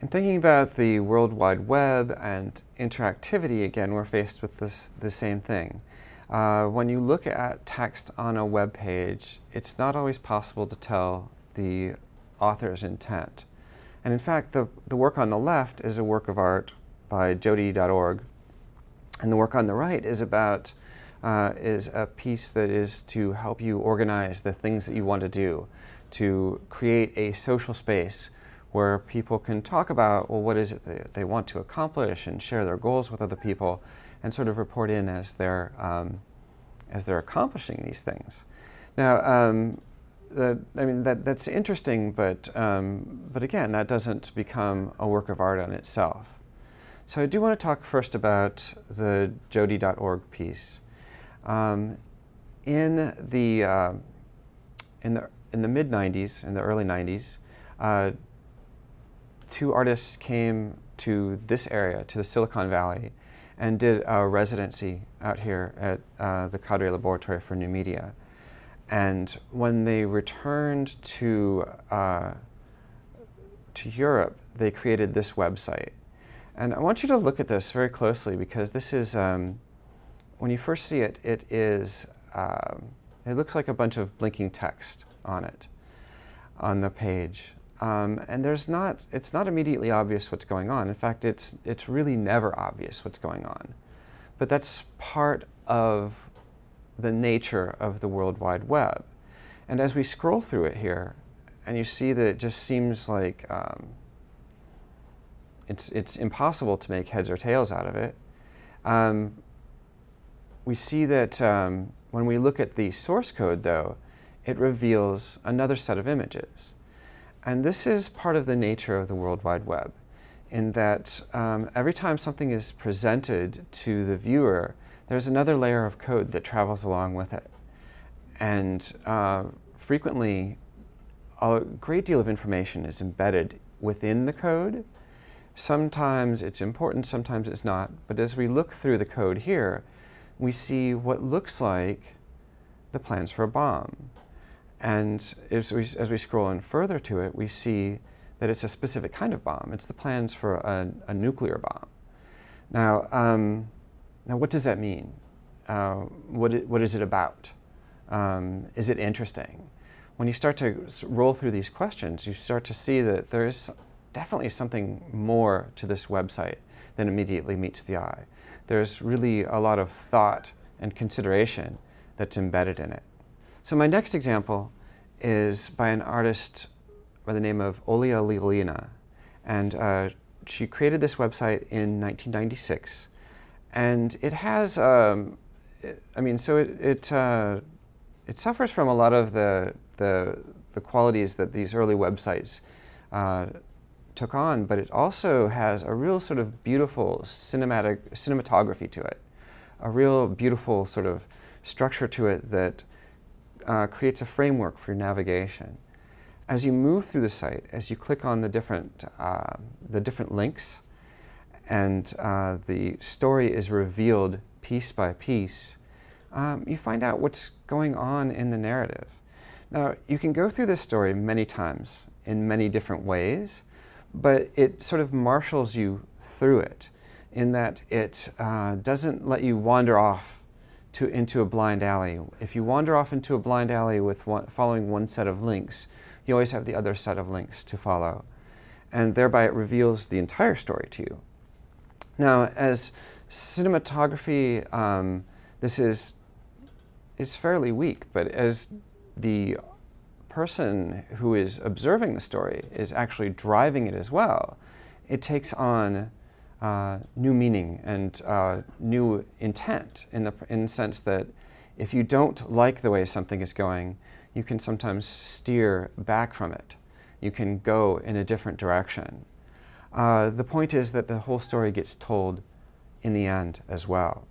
In thinking about the World Wide Web and interactivity, again, we're faced with this, the same thing. Uh, when you look at text on a web page, it's not always possible to tell the author's intent. And in fact, the, the work on the left is a work of art by Jodi.org, and the work on the right is about uh, is a piece that is to help you organize the things that you want to do, to create a social space where people can talk about, well, what is it they, they want to accomplish and share their goals with other people and sort of report in as they're, um, as they're accomplishing these things. Now, um, I mean, that, that's interesting, but, um, but again, that doesn't become a work of art on itself. So I do want to talk first about the Jodi.org piece. Um, in the, uh, in the, in the mid-90s, in the early 90s, uh, two artists came to this area, to the Silicon Valley, and did a residency out here at uh, the Cadre Laboratory for New Media. And when they returned to, uh, to Europe, they created this website. And I want you to look at this very closely because this is, um, when you first see it, it is, um, it looks like a bunch of blinking text on it, on the page. Um, and there's not, it's not immediately obvious what's going on. In fact, it's, it's really never obvious what's going on. But that's part of the nature of the World Wide Web. And as we scroll through it here, and you see that it just seems like um, it's, it's impossible to make heads or tails out of it, um, we see that um, when we look at the source code, though, it reveals another set of images. And this is part of the nature of the World Wide Web, in that um, every time something is presented to the viewer, there's another layer of code that travels along with it. And uh, frequently, a great deal of information is embedded within the code. Sometimes it's important, sometimes it's not. But as we look through the code here, we see what looks like the plans for a bomb. And as we, as we scroll in further to it, we see that it's a specific kind of bomb. It's the plans for a, a nuclear bomb. Now, um, now, what does that mean? Uh, what, it, what is it about? Um, is it interesting? When you start to roll through these questions, you start to see that there is definitely something more to this website than immediately meets the eye. There's really a lot of thought and consideration that's embedded in it. So my next example is by an artist by the name of Olia Lialina. And uh, she created this website in 1996. And it has, um, it, I mean, so it, it, uh, it suffers from a lot of the, the, the qualities that these early websites uh, took on, but it also has a real sort of beautiful cinematic cinematography to it, a real beautiful sort of structure to it that uh, creates a framework for your navigation. As you move through the site, as you click on the different, uh, the different links, and uh, the story is revealed piece by piece, um, you find out what's going on in the narrative. Now, you can go through this story many times in many different ways, but it sort of marshals you through it in that it uh, doesn't let you wander off to, into a blind alley. If you wander off into a blind alley with one, following one set of links, you always have the other set of links to follow. And thereby it reveals the entire story to you. Now, as cinematography, um, this is, is fairly weak, but as the person who is observing the story is actually driving it as well, it takes on uh, new meaning and uh, new intent in the, in the sense that if you don't like the way something is going, you can sometimes steer back from it. You can go in a different direction. Uh, the point is that the whole story gets told in the end as well.